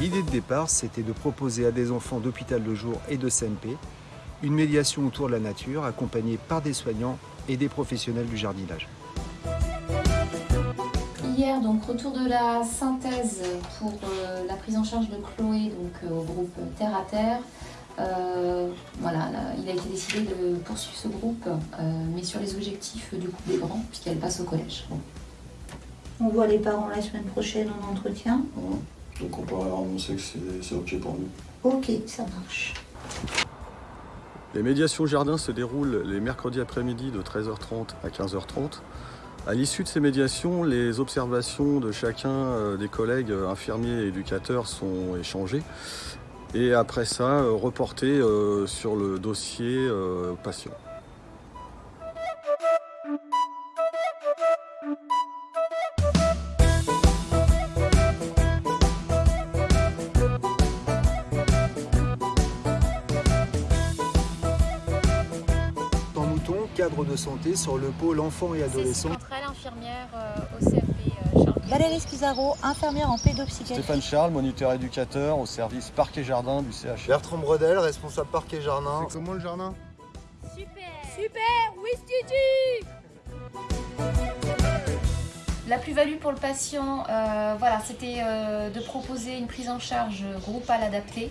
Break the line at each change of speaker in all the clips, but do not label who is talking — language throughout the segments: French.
L'idée de départ, c'était de proposer à des enfants d'hôpital de jour et de CMP une médiation autour de la nature accompagnée par des soignants et des professionnels du jardinage.
Hier, donc retour de la synthèse pour euh, la prise en charge de Chloé donc, euh, au groupe Terre à Terre. Euh, voilà, là, il a été décidé de poursuivre ce groupe, mais sur les objectifs du coup des grands, puisqu'elle passe au collège.
On voit les parents la semaine prochaine en entretien.
Donc on peut leur annoncer que c'est ok pour nous.
Ok, ça marche.
Les médiations jardin se déroulent les mercredis après-midi de 13h30 à 15h30. À l'issue de ces médiations, les observations de chacun euh, des collègues euh, infirmiers et éducateurs sont échangées et après ça, euh, reportées sur le dossier patient.
Cadre de santé sur le pôle enfants et adolescents.
Infirmière euh, au CFP euh, Charles.
Valérie Scusaro, infirmière en pédopsychiatrie.
Stéphane Charles, moniteur éducateur au service parc et jardin du CH.
Bertrand Bredel, responsable parc et jardin.
C'est comment le jardin?
Super Super Oui, Studi
La plus-value pour le patient, euh, voilà, c'était de proposer une prise en charge groupale adaptée.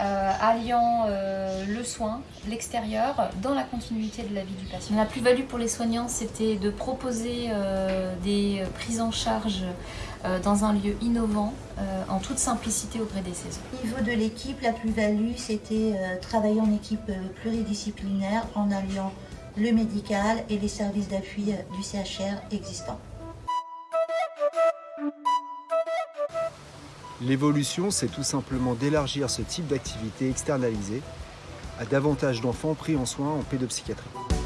Euh, alliant euh, le soin, l'extérieur, dans la continuité de la vie du patient. La plus-value pour les soignants, c'était de proposer euh, des prises en charge dans un lieu innovant, en toute simplicité au gré des saisons.
Au niveau de l'équipe, la plus-value, c'était travailler en équipe pluridisciplinaire en alliant le médical et les services d'appui du CHR existants.
L'évolution, c'est tout simplement d'élargir ce type d'activité externalisée à davantage d'enfants pris en soins en pédopsychiatrie.